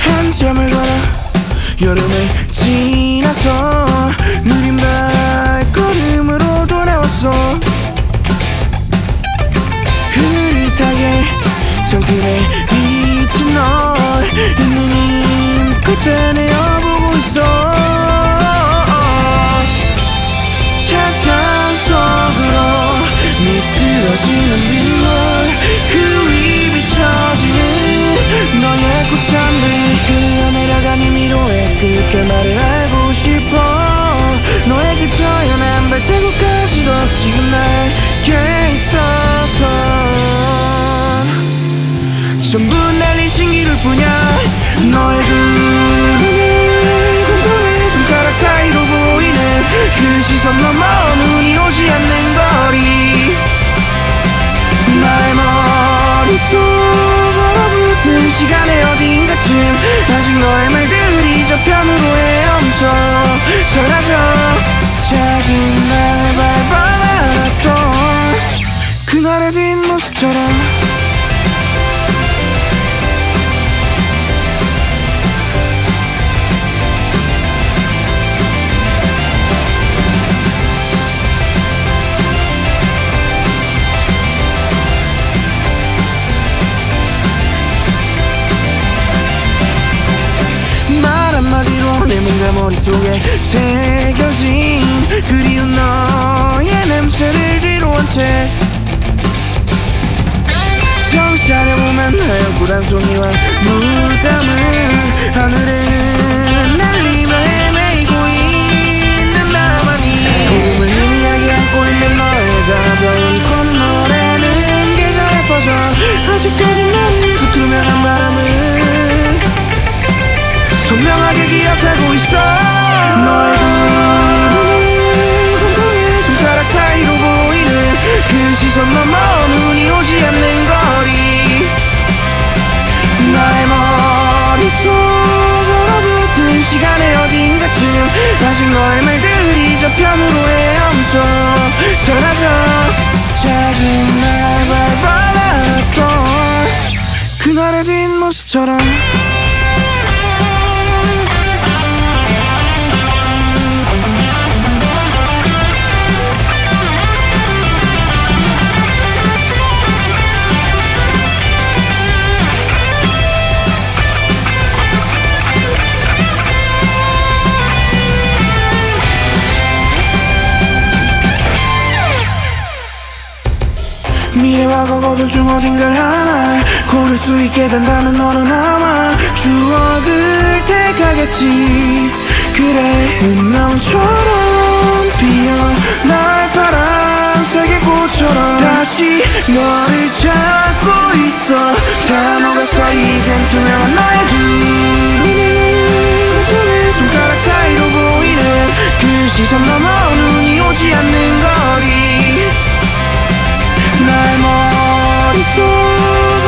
한참을 걸어 여름을 지나서 발자국까지도 지금 나에게 있어서 전부 날 그날의 뒷모습처럼. 내 뭔가 머릿속에 새겨진 그리운 너의 냄새를 뒤로 한 채 고 단송이와 물감을 하늘에 아직 너의 말들이 저편으로 헤엄쳐. 사라져. 작은 날 밟아놨던 그날의 뒷모습처럼 미래와 과거 둘중 어딘가를 하나 고를 수 있게 된다면 너는 아마 추억을 택하겠지. 그래 운명처럼 피어날 파란색의 꽃처럼 다시 너를 찾고 있어. 다 녹았어 이젠 투명한 나의 두 눈을 손가락 사이로 보이는 그 시선 넘어 눈이 오지 않는 속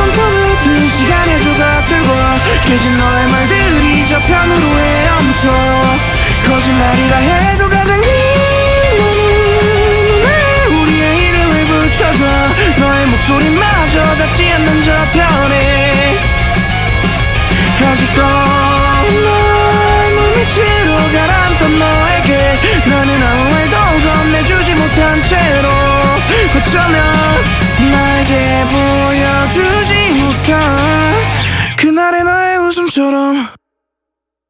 엉켜붙은 시간의 조각들과 깨진 너의 말들이 저편으로 헤엄쳐 거짓말이라 해도 가장 힘없는 우리의 이름을 붙여줘 너의 목소리마저 닿지 않는 저편에 아직도 널 물밑으로 가라앉던 너에게 나는 아무 말도 건네주지 못한 채로